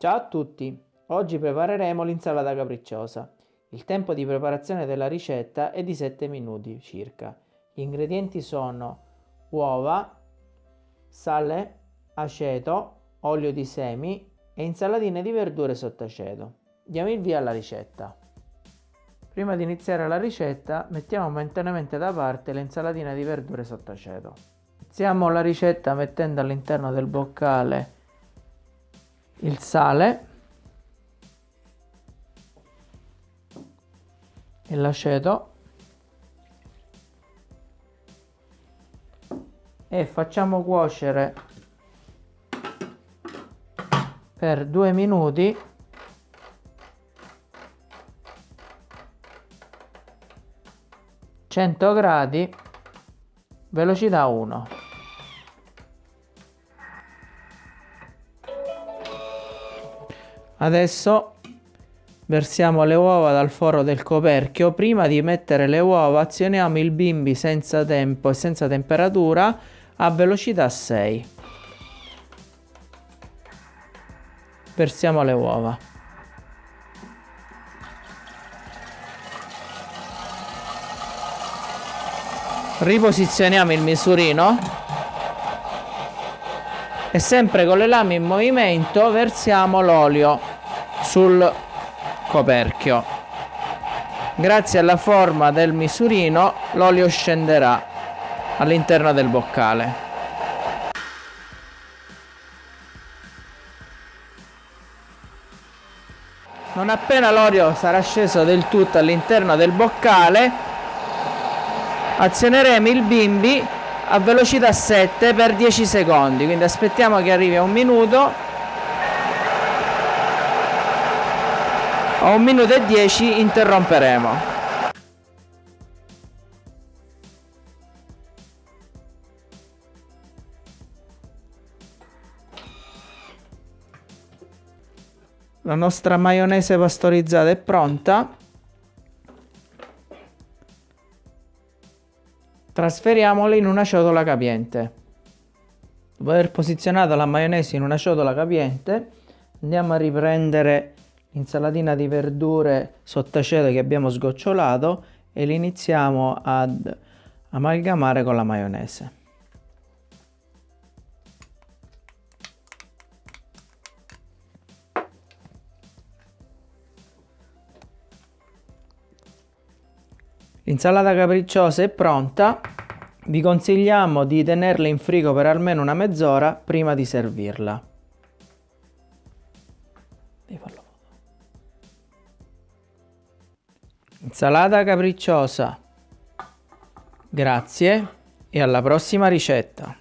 Ciao a tutti! Oggi prepareremo l'insalata capricciosa. Il tempo di preparazione della ricetta è di 7 minuti circa. Gli ingredienti sono uova, sale, aceto, olio di semi e insalatine di verdure sott'aceto. Diamo il via alla ricetta. Prima di iniziare la ricetta mettiamo momentaneamente da parte l'insalatina di verdure sott'aceto. Iniziamo la ricetta mettendo all'interno del boccale il sale. E l'aceto. E facciamo cuocere per due minuti gradi velocità 1 Adesso versiamo le uova dal foro del coperchio. Prima di mettere le uova azioniamo il bimbi senza tempo e senza temperatura a velocità 6. Versiamo le uova. Riposizioniamo il misurino e sempre con le lame in movimento versiamo l'olio sul coperchio. Grazie alla forma del misurino l'olio scenderà all'interno del boccale. Non appena l'olio sarà sceso del tutto all'interno del boccale, azioneremo il bimbi a velocità 7 per 10 secondi quindi aspettiamo che arrivi a un minuto. A un minuto e 10 interromperemo. La nostra maionese pastorizzata è pronta Trasferiamola in una ciotola capiente. Dopo aver posizionato la maionese in una ciotola capiente, andiamo a riprendere l'insalatina di verdure sottaceto che abbiamo sgocciolato e l'iniziamo ad amalgamare con la maionese. L'insalata capricciosa è pronta, vi consigliamo di tenerla in frigo per almeno una mezz'ora prima di servirla. Insalata capricciosa. Grazie e alla prossima ricetta.